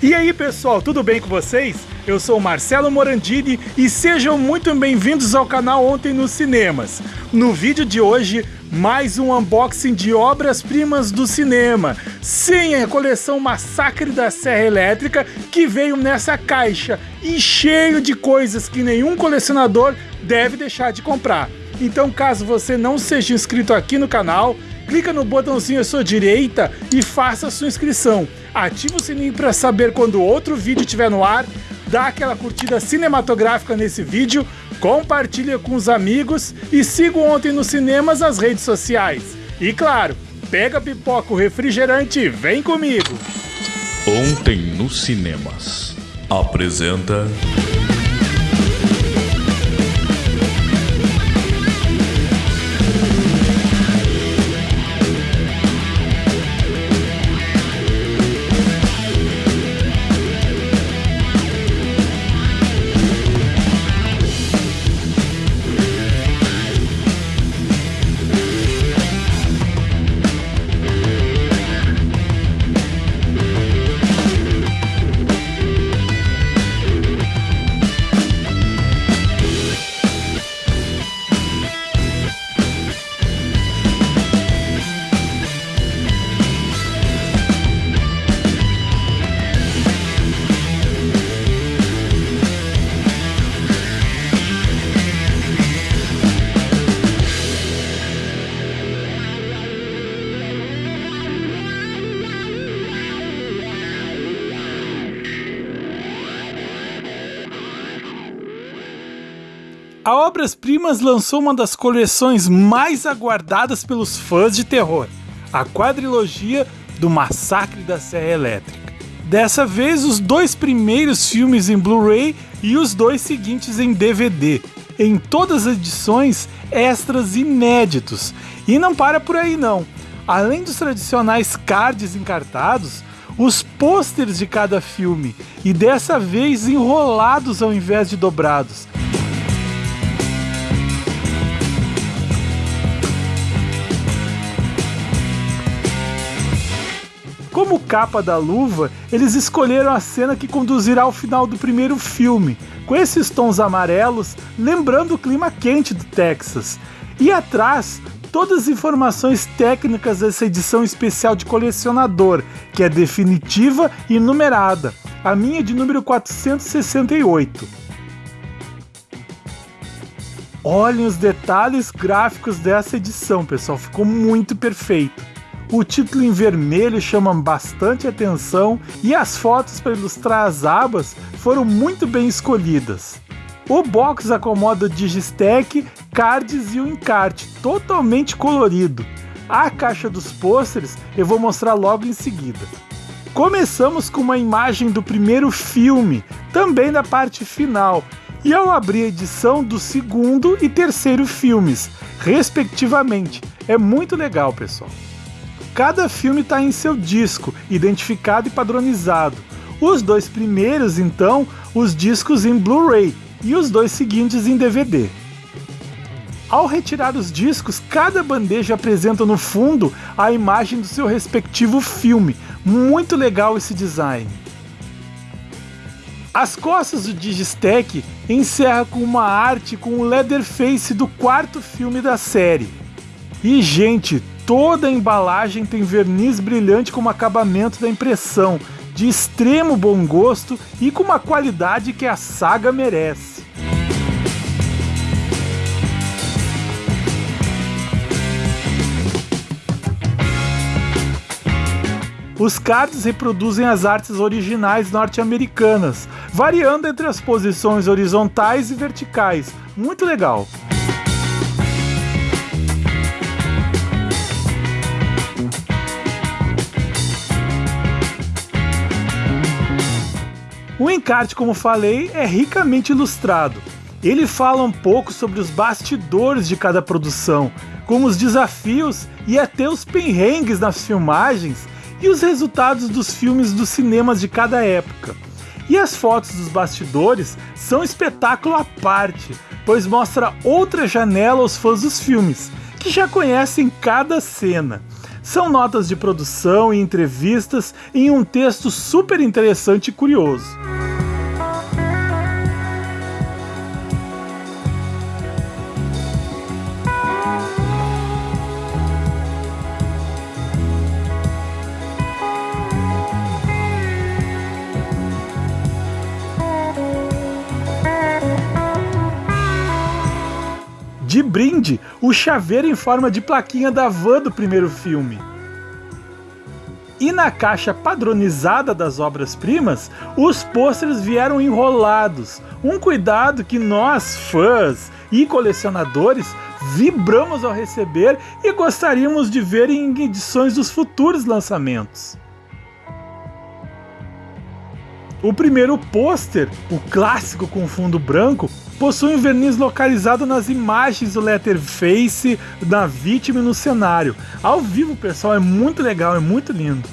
E aí pessoal, tudo bem com vocês? Eu sou Marcelo Morandini e sejam muito bem-vindos ao canal Ontem nos Cinemas. No vídeo de hoje, mais um unboxing de obras-primas do cinema. Sim, a coleção Massacre da Serra Elétrica que veio nessa caixa e cheio de coisas que nenhum colecionador deve deixar de comprar. Então, caso você não seja inscrito aqui no canal, clica no botãozinho à sua direita e faça a sua inscrição. Ative o sininho para saber quando outro vídeo estiver no ar, dá aquela curtida cinematográfica nesse vídeo, compartilha com os amigos e siga ontem nos cinemas as redes sociais. E claro, pega pipoca, o refrigerante e vem comigo! Ontem nos cinemas. Apresenta. A Obras Primas lançou uma das coleções mais aguardadas pelos fãs de terror, a quadrilogia do Massacre da Serra Elétrica. Dessa vez, os dois primeiros filmes em Blu-ray e os dois seguintes em DVD. Em todas as edições, extras inéditos. E não para por aí não. Além dos tradicionais cards encartados, os pôsteres de cada filme, e dessa vez enrolados ao invés de dobrados, Como capa da luva, eles escolheram a cena que conduzirá ao final do primeiro filme, com esses tons amarelos, lembrando o clima quente do Texas. E atrás, todas as informações técnicas dessa edição especial de colecionador, que é definitiva e numerada. A minha é de número 468. Olhem os detalhes gráficos dessa edição, pessoal, ficou muito perfeito. O título em vermelho chama bastante atenção e as fotos para ilustrar as abas foram muito bem escolhidas. O box acomoda o Digistack, cards e o encarte, totalmente colorido. A caixa dos pôsteres eu vou mostrar logo em seguida. Começamos com uma imagem do primeiro filme, também da parte final, e ao abrir a edição do segundo e terceiro filmes, respectivamente. É muito legal, pessoal. Cada filme está em seu disco, identificado e padronizado. Os dois primeiros, então, os discos em Blu-ray e os dois seguintes em DVD. Ao retirar os discos, cada bandeja apresenta no fundo a imagem do seu respectivo filme. Muito legal esse design. As costas do Digistack encerra com uma arte com o Leatherface do quarto filme da série. E gente, Toda a embalagem tem verniz brilhante como acabamento da impressão, de extremo bom gosto e com uma qualidade que a saga merece. Os cards reproduzem as artes originais norte-americanas, variando entre as posições horizontais e verticais. Muito legal. O encarte, como falei, é ricamente ilustrado. Ele fala um pouco sobre os bastidores de cada produção, como os desafios e até os perrengues nas filmagens e os resultados dos filmes dos cinemas de cada época. E as fotos dos bastidores são espetáculo à parte, pois mostra outra janela aos fãs dos filmes, que já conhecem cada cena. São notas de produção e entrevistas em um texto super interessante e curioso. De brinde o chaveiro em forma de plaquinha da van do primeiro filme. E na caixa padronizada das obras-primas, os pôsteres vieram enrolados. Um cuidado que nós, fãs e colecionadores, vibramos ao receber e gostaríamos de ver em edições dos futuros lançamentos. O primeiro pôster, o clássico com fundo branco, possui um verniz localizado nas imagens do letterface da vítima e no cenário. Ao vivo, pessoal, é muito legal, é muito lindo.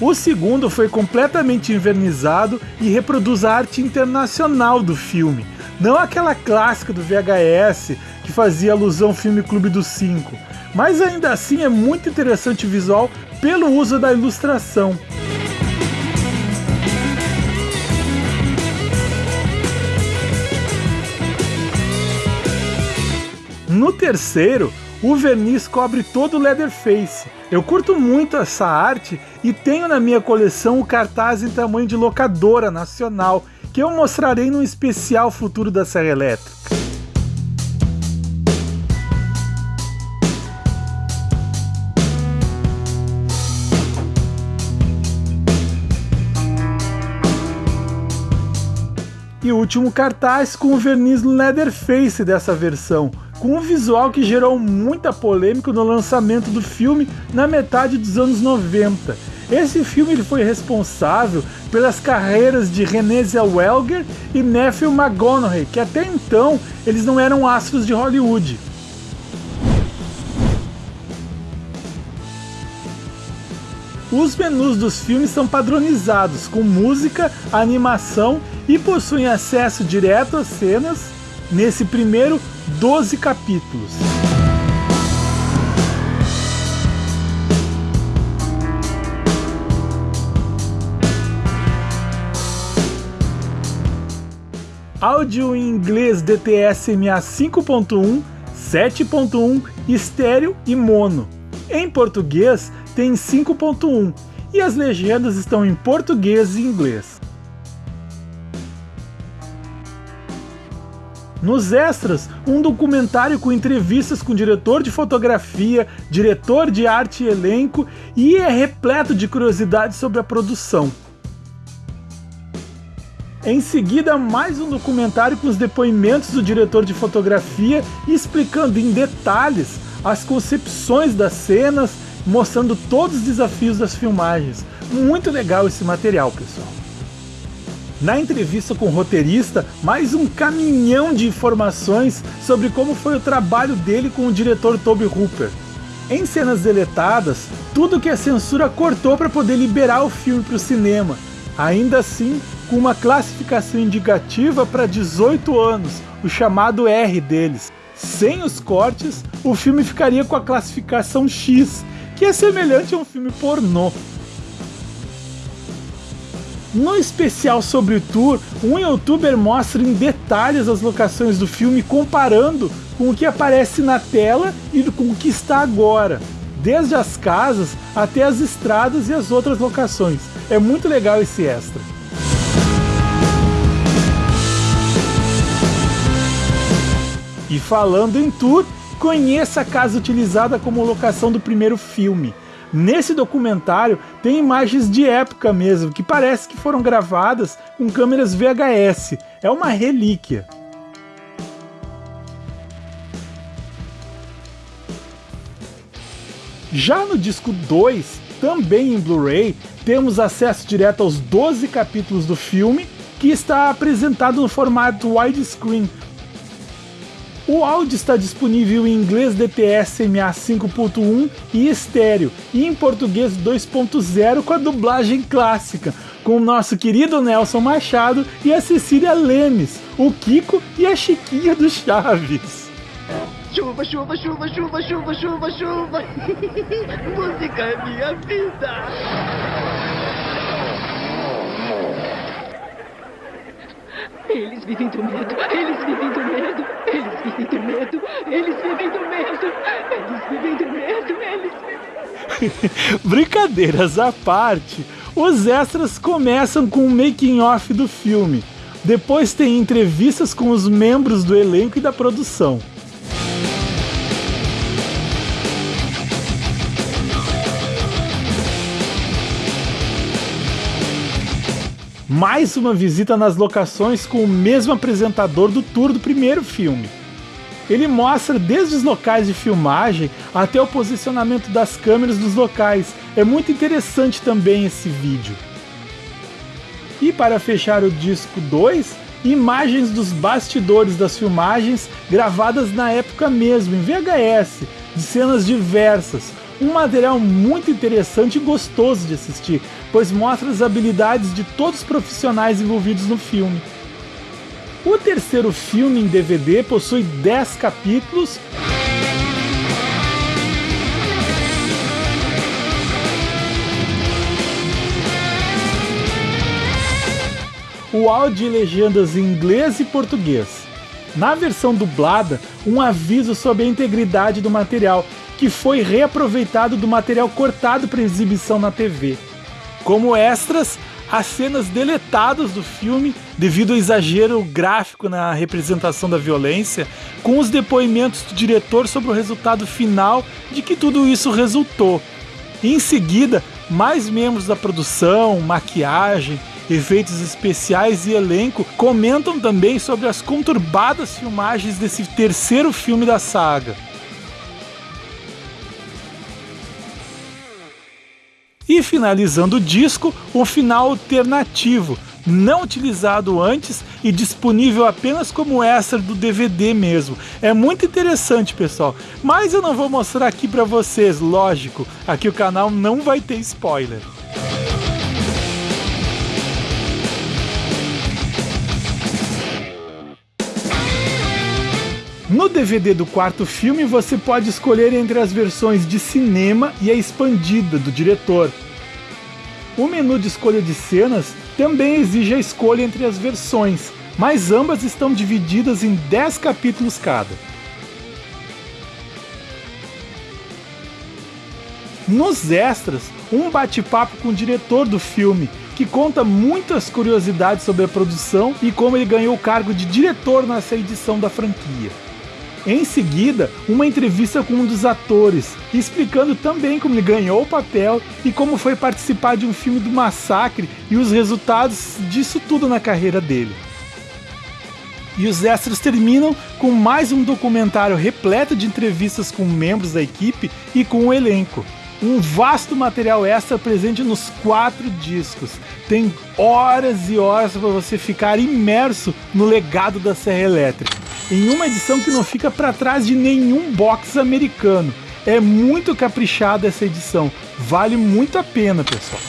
O segundo foi completamente invernizado e reproduz a arte internacional do filme, não aquela clássica do VHS que fazia alusão ao filme Clube dos Cinco, mas ainda assim é muito interessante o visual pelo uso da ilustração. No terceiro, o verniz cobre todo o Leatherface. Eu curto muito essa arte e tenho na minha coleção o cartaz em tamanho de locadora nacional, que eu mostrarei no especial futuro da Serra Elétrica. O último cartaz com o verniz Leatherface dessa versão, com um visual que gerou muita polêmica no lançamento do filme na metade dos anos 90. Esse filme foi responsável pelas carreiras de Renée Zellweger e Matthew McConaughey, que até então eles não eram astros de Hollywood. Os menus dos filmes são padronizados, com música, animação e possuem acesso direto às cenas, nesse primeiro 12 capítulos. Áudio em inglês DTS-MA 5.1, 7.1, estéreo e mono. Em português, tem 5.1 e as legendas estão em português e inglês. Nos extras, um documentário com entrevistas com diretor de fotografia, diretor de arte e elenco e é repleto de curiosidades sobre a produção. Em seguida, mais um documentário com os depoimentos do diretor de fotografia explicando em detalhes as concepções das cenas, mostrando todos os desafios das filmagens. Muito legal esse material, pessoal. Na entrevista com o roteirista, mais um caminhão de informações sobre como foi o trabalho dele com o diretor Toby Hooper. Em cenas deletadas, tudo que a censura cortou para poder liberar o filme para o cinema. Ainda assim, com uma classificação indicativa para 18 anos, o chamado R deles. Sem os cortes, o filme ficaria com a classificação X, que é semelhante a um filme pornô. No especial sobre o tour, um youtuber mostra em detalhes as locações do filme comparando com o que aparece na tela e com o que está agora, desde as casas até as estradas e as outras locações. É muito legal esse extra. E falando em tour, conheça a casa utilizada como locação do primeiro filme. Nesse documentário tem imagens de época mesmo, que parece que foram gravadas com câmeras VHS. É uma relíquia. Já no disco 2, também em Blu-ray, temos acesso direto aos 12 capítulos do filme, que está apresentado no formato widescreen, O áudio está disponível em inglês DTS MA 5.1 e estéreo, e em português 2.0 com a dublagem clássica, com o nosso querido Nelson Machado e a Cecília Lemes, o Kiko e a Chiquinha do Chaves. Chuva, chuva, chuva, chuva, chuva, chuva, chuva. Música é minha vida. Eles vivem do medo, eles vivem do medo, eles vivem do medo, eles vivem do medo, eles vivem do medo, Brincadeiras à parte, os extras começam com o making off do filme. Depois tem entrevistas com os membros do elenco e da produção. mais uma visita nas locações com o mesmo apresentador do tour do primeiro filme. Ele mostra desde os locais de filmagem até o posicionamento das câmeras dos locais. É muito interessante também esse vídeo. E para fechar o disco 2, imagens dos bastidores das filmagens gravadas na época mesmo, em VHS, de cenas diversas, um material muito interessante e gostoso de assistir, pois mostra as habilidades de todos os profissionais envolvidos no filme. O terceiro filme em DVD possui 10 capítulos. O áudio e legendas em inglês e português. Na versão dublada, um aviso sobre a integridade do material, que foi reaproveitado do material cortado para exibição na TV. Como extras, as cenas deletadas do filme devido ao exagero gráfico na representação da violência, com os depoimentos do diretor sobre o resultado final de que tudo isso resultou. em seguida, mais membros da produção, maquiagem, efeitos especiais e elenco comentam também sobre as conturbadas filmagens desse terceiro filme da saga. E finalizando o disco, o final alternativo, não utilizado antes e disponível apenas como extra do DVD mesmo. É muito interessante, pessoal. Mas eu não vou mostrar aqui para vocês, lógico. Aqui o canal não vai ter spoiler. No DVD do quarto filme, você pode escolher entre as versões de cinema e a expandida do diretor. O menu de escolha de cenas também exige a escolha entre as versões, mas ambas estão divididas em 10 capítulos cada. Nos extras, um bate-papo com o diretor do filme, que conta muitas curiosidades sobre a produção e como ele ganhou o cargo de diretor nessa edição da franquia. Em seguida, uma entrevista com um dos atores, explicando também como ele ganhou o papel e como foi participar de um filme do massacre e os resultados disso tudo na carreira dele. E os extras terminam com mais um documentário repleto de entrevistas com membros da equipe e com o elenco. Um vasto material extra presente nos quatro discos. Tem horas e horas para você ficar imerso no legado da Serra Elétrica em uma edição que não fica para trás de nenhum box americano. É muito caprichada essa edição, vale muito a pena, pessoal.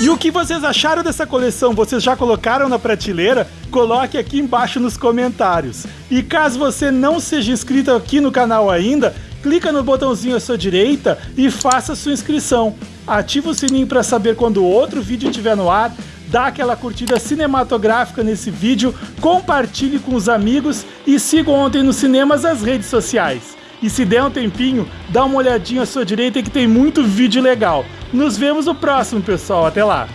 E o que vocês acharam dessa coleção? Vocês já colocaram na prateleira? Coloque aqui embaixo nos comentários. E caso você não seja inscrito aqui no canal ainda, clica no botãozinho à sua direita e faça sua inscrição. Ativa o sininho para saber quando outro vídeo estiver no ar dá aquela curtida cinematográfica nesse vídeo, compartilhe com os amigos e siga ontem nos cinemas as redes sociais. E se der um tempinho, dá uma olhadinha à sua direita que tem muito vídeo legal. Nos vemos no próximo, pessoal. Até lá!